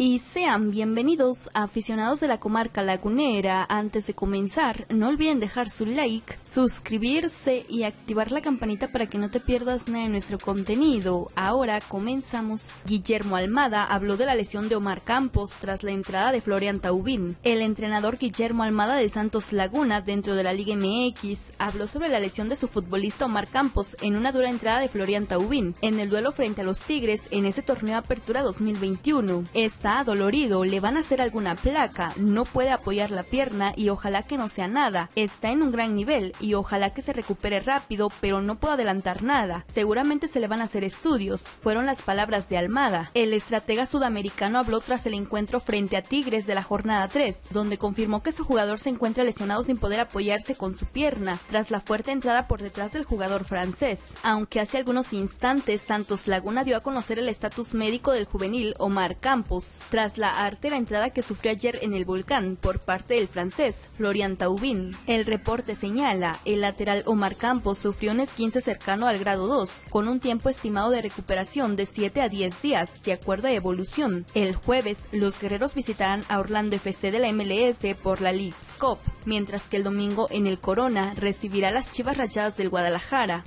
y sean bienvenidos aficionados de la comarca lagunera. Antes de comenzar, no olviden dejar su like, suscribirse y activar la campanita para que no te pierdas nada de nuestro contenido. Ahora comenzamos. Guillermo Almada habló de la lesión de Omar Campos tras la entrada de Florian Taubín. El entrenador Guillermo Almada del Santos Laguna dentro de la Liga MX habló sobre la lesión de su futbolista Omar Campos en una dura entrada de Florian Taubín en el duelo frente a los Tigres en ese torneo Apertura 2021. Esta dolorido, le van a hacer alguna placa, no puede apoyar la pierna y ojalá que no sea nada. Está en un gran nivel y ojalá que se recupere rápido, pero no puedo adelantar nada. Seguramente se le van a hacer estudios. Fueron las palabras de Almada. El estratega sudamericano habló tras el encuentro frente a Tigres de la jornada 3, donde confirmó que su jugador se encuentra lesionado sin poder apoyarse con su pierna, tras la fuerte entrada por detrás del jugador francés. Aunque hace algunos instantes Santos Laguna dio a conocer el estatus médico del juvenil Omar Campos, tras la artera entrada que sufrió ayer en el volcán por parte del francés Florian Taubin. El reporte señala, el lateral Omar Campos sufrió un esquince cercano al grado 2, con un tiempo estimado de recuperación de 7 a 10 días, de acuerdo a evolución. El jueves, los guerreros visitarán a Orlando FC de la MLS por la League's Cup, mientras que el domingo en el Corona recibirá las Chivas Rayadas del Guadalajara.